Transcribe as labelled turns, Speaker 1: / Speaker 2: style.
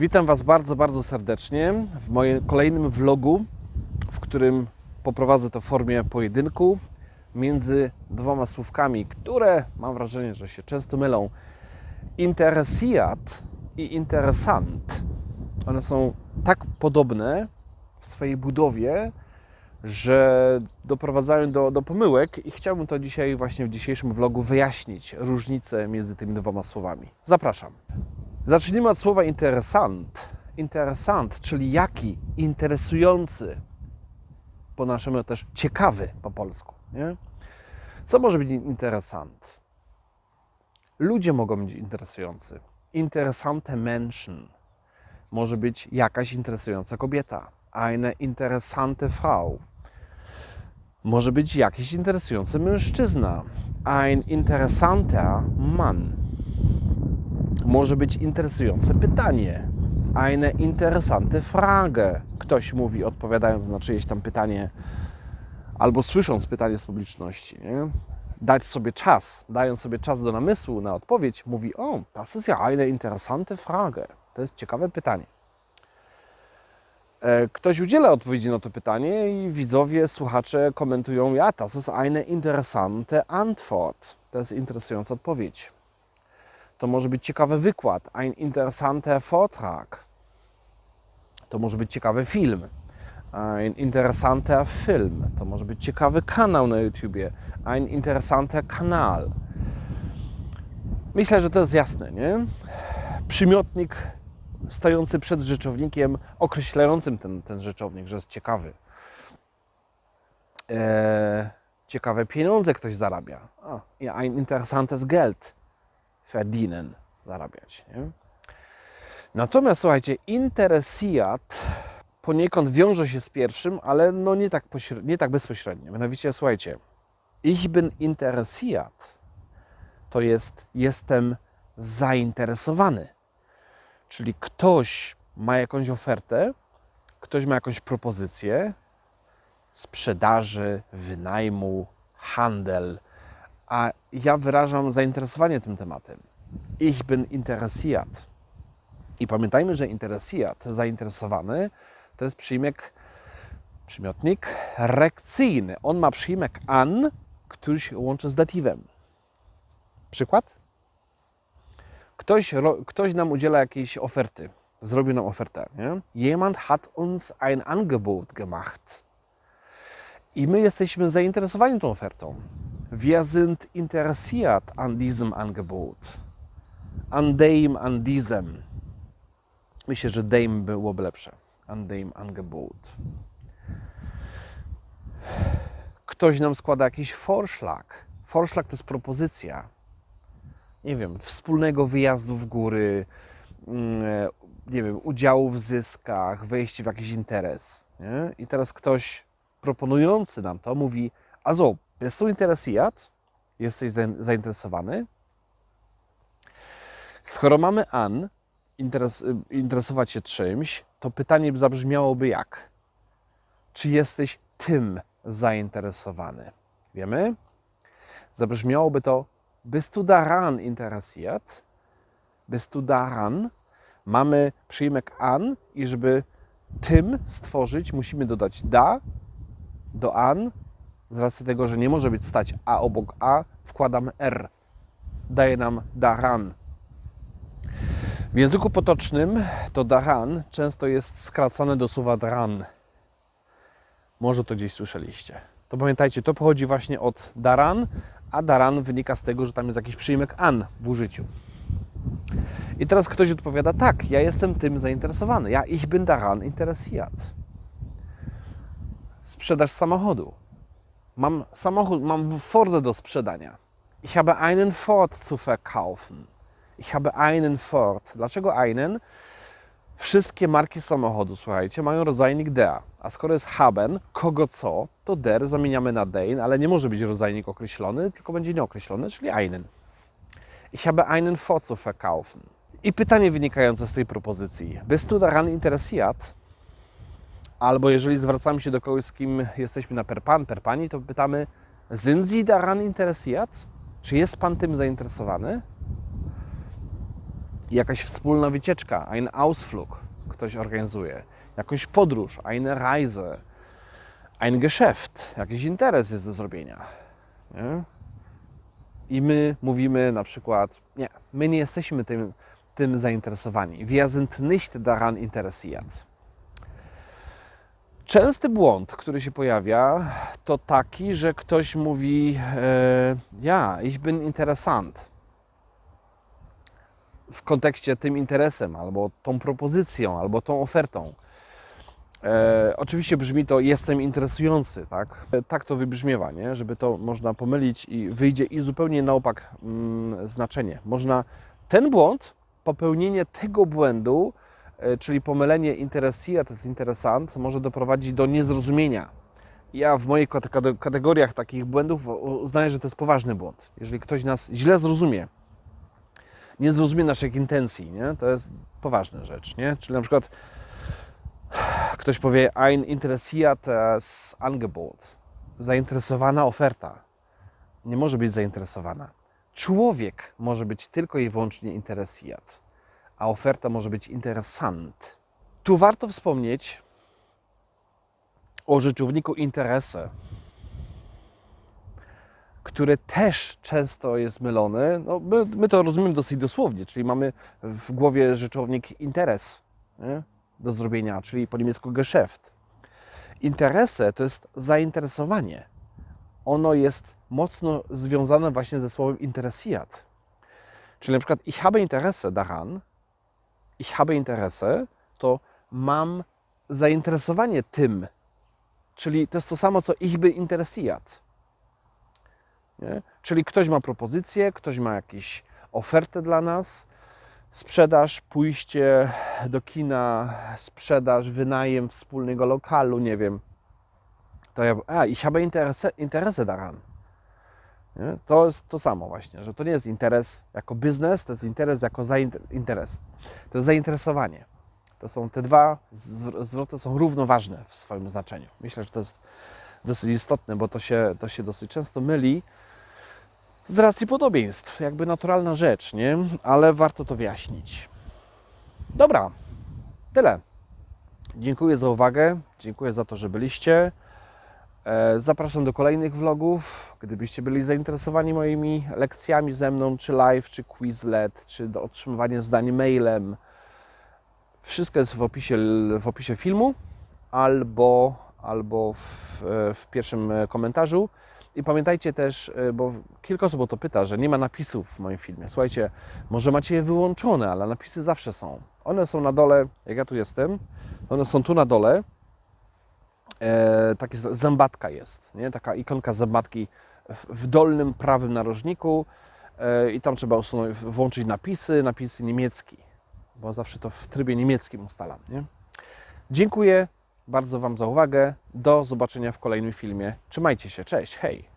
Speaker 1: Witam Was bardzo, bardzo serdecznie w moim kolejnym vlogu, w którym poprowadzę to w formie pojedynku między dwoma słówkami, które mam wrażenie, że się często mylą. Interesiat i interesant. One są tak podobne w swojej budowie, że doprowadzają do, do pomyłek i chciałbym to dzisiaj właśnie w dzisiejszym vlogu wyjaśnić różnicę między tymi dwoma słowami. Zapraszam. Zacznijmy od słowa interesant. Interesant, czyli jaki? Interesujący. Po naszemu też ciekawy po polsku. Nie? Co może być interesant? Ludzie mogą być interesujący. Interessante Menschen. Może być jakaś interesująca kobieta. Eine interessante Frau. Może być jakiś interesujący mężczyzna. Ein interessanter Mann może być interesujące pytanie. Eine interessante Frage. Ktoś mówi, odpowiadając na czyjeś tam pytanie, albo słysząc pytanie z publiczności. Nie? Dać sobie czas, dając sobie czas do namysłu na odpowiedź, mówi: O, das ist ja eine interessante Frage. To jest ciekawe pytanie. E, Ktoś udziela odpowiedzi na to pytanie i widzowie, słuchacze komentują: Ja, das ist eine interessante Antwort. To jest interesująca odpowiedź. To może być ciekawy wykład, ein interessanter Vortrag. To może być ciekawy film, ein interessanter Film. To może być ciekawy kanał na YouTubie, ein interessanter Kanal. Myślę, że to jest jasne, nie? Przymiotnik stojący przed rzeczownikiem, określającym ten, ten rzeczownik, że jest ciekawy. Eee, ciekawe pieniądze ktoś zarabia. A, ein interessantes Geld verdienen, zarabiać. Nie? Natomiast słuchajcie, interesiat poniekąd wiąże się z pierwszym, ale no nie, tak nie tak bezpośrednio. Mianowicie, słuchajcie, ich bin interesiat to jest jestem zainteresowany. Czyli ktoś ma jakąś ofertę, ktoś ma jakąś propozycję sprzedaży, wynajmu, handel, a ja wyrażam zainteresowanie tym tematem. Ich bin interessiert. I pamiętajmy, że interessiert, zainteresowany, to jest przyjmek, przymiotnik rekcyjny. On ma przyjmek an, który się łączy z datywem. Przykład? Ktoś, ktoś nam udziela jakiejś oferty, zrobił nam ofertę. Nie? Jemand hat uns ein Angebot gemacht. I my jesteśmy zainteresowani tą ofertą. Wir sind interessiert an diesem Angebot. An dem, an diesem. Myślę, że dem byłoby lepsze. An dem Angebot. Ktoś nam składa jakiś forszlak. Forszlak to jest propozycja. Nie wiem, wspólnego wyjazdu w góry, mm, nie wiem, udziału w zyskach, wejście w jakiś interes. Nie? I teraz ktoś proponujący nam to mówi, also, bist du interessiert? Jesteś zainteresowany? Skoro mamy an, interes, interesować się czymś, to pytanie zabrzmiałoby jak? Czy jesteś tym zainteresowany? Wiemy? Zabrzmiałoby to bist du daran interessiert? Bist du daran? Mamy przyjmek an i żeby tym stworzyć, musimy dodać da do an. Z racji tego, że nie może być stać a obok a, wkładamy r. Daje nam daran. W języku potocznym to daran często jest skracane do słowa dran. Może to gdzieś słyszeliście. To pamiętajcie, to pochodzi właśnie od daran, a daran wynika z tego, że tam jest jakiś przyjmek an w użyciu. I teraz ktoś odpowiada, tak, ja jestem tym zainteresowany. Ja ich bin daran interessiert. Sprzedaż samochodu. Mam samochód, mam Fordę do sprzedania. Ich habe einen Ford zu verkaufen. Ich habe einen Ford. Dlaczego einen? Wszystkie marki samochodu, słuchajcie, mają rodzajnik der. A skoro jest haben, kogo co, to der zamieniamy na den, ale nie może być rodzajnik określony, tylko będzie nieokreślony, czyli einen. Ich habe einen Ford zu verkaufen. I pytanie wynikające z tej propozycji. Bist du daran interessiert? Albo jeżeli zwracamy się do kogoś, z kim jesteśmy na per pan, per pani, to pytamy Sind Sie daran interessiert? Czy jest Pan tym zainteresowany? Jakaś wspólna wycieczka, ein Ausflug ktoś organizuje, jakąś podróż, eine Reise, ein Geschäft, jakiś interes jest do zrobienia. Nie? I my mówimy na przykład, nie, my nie jesteśmy tym, tym zainteresowani. Wir sind nicht daran interessiert. Częsty błąd, który się pojawia, to taki, że ktoś mówi, e, ja, ich bin interessant. W kontekście tym interesem, albo tą propozycją, albo tą ofertą. E, oczywiście brzmi to jestem interesujący, tak? E, Tak to wybrzmiewa, nie? Żeby to można pomylić i wyjdzie i zupełnie na opak mm, znaczenie. Można ten błąd, popełnienie tego błędu, e, czyli pomylenie interessiert z interesant, może doprowadzić do niezrozumienia. Ja w moich kate- kategoriach takich błędów uznaję, że to jest poważny błąd. Jeżeli ktoś nas źle zrozumie, nie zrozumie naszych intencji, nie? to jest poważna rzecz. Nie? Czyli na przykład ktoś powie ein interessiertes Angebot, zainteresowana oferta. Nie może być zainteresowana. Człowiek może być tylko i wyłącznie interessiert, a oferta może być interessant. Tu warto wspomnieć o rzeczowniku interesse, który też często jest mylony. No, my, my to rozumiemy dosyć dosłownie, czyli mamy w głowie rzeczownik interes nie? do zrobienia, czyli po niemiecku Geschäft. Interesse to jest zainteresowanie. Ono jest mocno związane właśnie ze słowem interessiert. Czyli na przykład ich habe Interesse daran, ich habe Interesse, to mam zainteresowanie tym, czyli to jest to samo, co ich by interessiert. Nie? Czyli ktoś ma propozycję, ktoś ma jakąś ofertę dla nas, sprzedaż, pójście do kina, sprzedaż, wynajem wspólnego lokalu, nie wiem. To ja, a, ich habe Interesse, Interesse daran. Nie? To jest to samo właśnie, że to nie jest interes jako biznes, to jest interes jako interes. To jest zainteresowanie. To są te dwa zwr- zwroty są równoważne w swoim znaczeniu. Myślę, że to jest dosyć istotne, bo to się, to się dosyć często myli z racji podobieństw. Jakby naturalna rzecz, nie? Ale warto to wyjaśnić. Dobra, tyle. Dziękuję za uwagę, dziękuję za to, że byliście. E, Zapraszam do kolejnych vlogów. Gdybyście byli zainteresowani moimi lekcjami ze mną, czy live, czy Quizlet, czy do otrzymywania zdań mailem, wszystko jest w opisie, w opisie filmu albo, albo w, e, w pierwszym komentarzu. I pamiętajcie też, e, bo kilka osób o to pyta, że nie ma napisów w moim filmie. Słuchajcie, może macie je wyłączone, ale napisy zawsze są. One są na dole, jak ja tu jestem, one są tu na dole. E, takie zębatka jest, nie? taka ikonka zębatki w, w dolnym prawym narożniku e, i tam trzeba usunąć, włączyć napisy, napisy niemiecki, bo zawsze to w trybie niemieckim ustalam. Nie? Dziękuję bardzo Wam za uwagę. Do zobaczenia w kolejnym filmie. Trzymajcie się, cześć, hej!